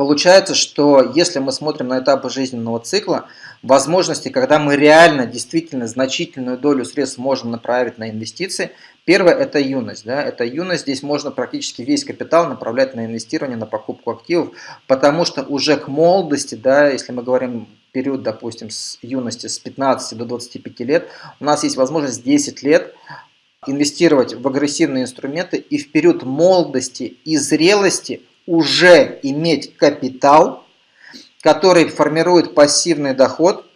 Получается, что если мы смотрим на этапы жизненного цикла, возможности, когда мы реально, действительно значительную долю средств можем направить на инвестиции, первое – это юность. Да? Это юность, здесь можно практически весь капитал направлять на инвестирование, на покупку активов, потому что уже к молодости, да, если мы говорим период, допустим, с юности с 15 до 25 лет, у нас есть возможность 10 лет инвестировать в агрессивные инструменты и в период молодости и зрелости уже иметь капитал, который формирует пассивный доход,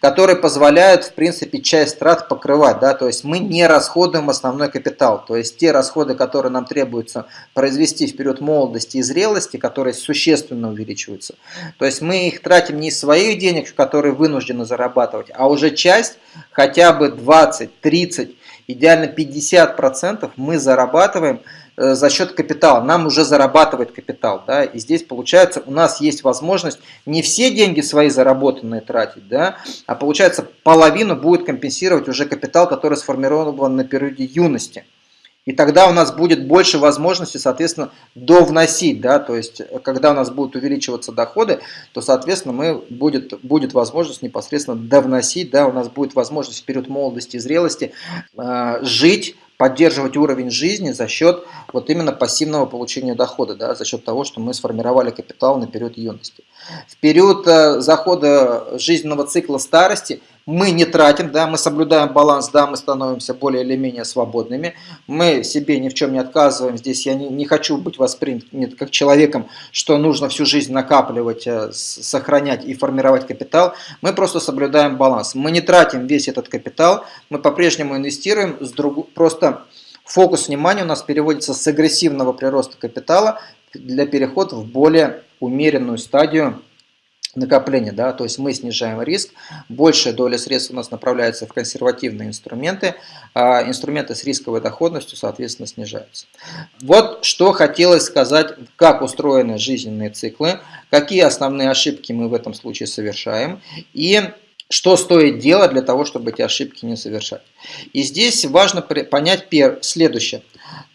который позволяет, в принципе, часть трат покрывать. Да? То есть мы не расходуем основной капитал. То есть те расходы, которые нам требуется произвести в период молодости и зрелости, которые существенно увеличиваются. То есть мы их тратим не из своих денег, которые вынуждены зарабатывать, а уже часть, хотя бы 20, 30, идеально 50% мы зарабатываем за счет капитала. Нам уже зарабатывает капитал. Да? И здесь получается у нас есть возможность не все деньги свои заработанные тратить, да? а получается половину будет компенсировать уже капитал, который сформирован на периоде юности. И тогда у нас будет больше возможности, соответственно, довносить. Да? То есть, когда у нас будут увеличиваться доходы, то, соответственно, мы будет, будет возможность непосредственно довносить. Да? У нас будет возможность в период молодости и зрелости э, жить поддерживать уровень жизни за счет вот именно пассивного получения дохода, да, за счет того, что мы сформировали капитал на период юности. В период э, захода жизненного цикла старости мы не тратим, да, мы соблюдаем баланс, да, мы становимся более или менее свободными, мы себе ни в чем не отказываем, здесь я не, не хочу быть воспринят как человеком, что нужно всю жизнь накапливать, э, сохранять и формировать капитал, мы просто соблюдаем баланс, мы не тратим весь этот капитал, мы по-прежнему инвестируем, с друг... просто фокус внимания у нас переводится с агрессивного прироста капитала для перехода в более умеренную стадию накопления, да, то есть мы снижаем риск, большая доля средств у нас направляется в консервативные инструменты, а инструменты с рисковой доходностью, соответственно, снижаются. Вот что хотелось сказать, как устроены жизненные циклы, какие основные ошибки мы в этом случае совершаем и что стоит делать для того, чтобы эти ошибки не совершать. И здесь важно понять следующее –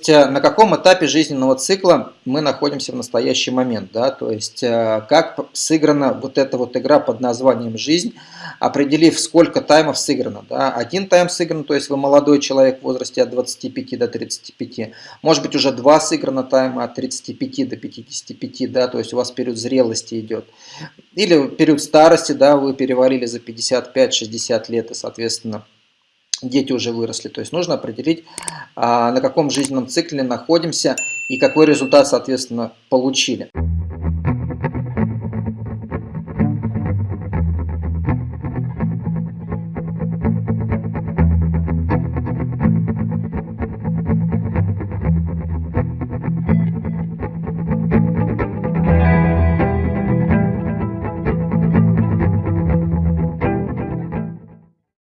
на каком этапе жизненного цикла мы находимся в настоящий момент, да, то есть э, как сыграна вот эта вот игра под названием «Жизнь», определив, сколько таймов сыграно, да, один тайм сыгран, то есть вы молодой человек в возрасте от 25 до 35, может быть уже два сыграно тайма от 35 до 55, да, то есть у вас период зрелости идет, или период старости, да, вы переварили за 55-60 лет и, соответственно, дети уже выросли. То есть нужно определить, а, на каком жизненном цикле находимся и какой результат, соответственно, получили.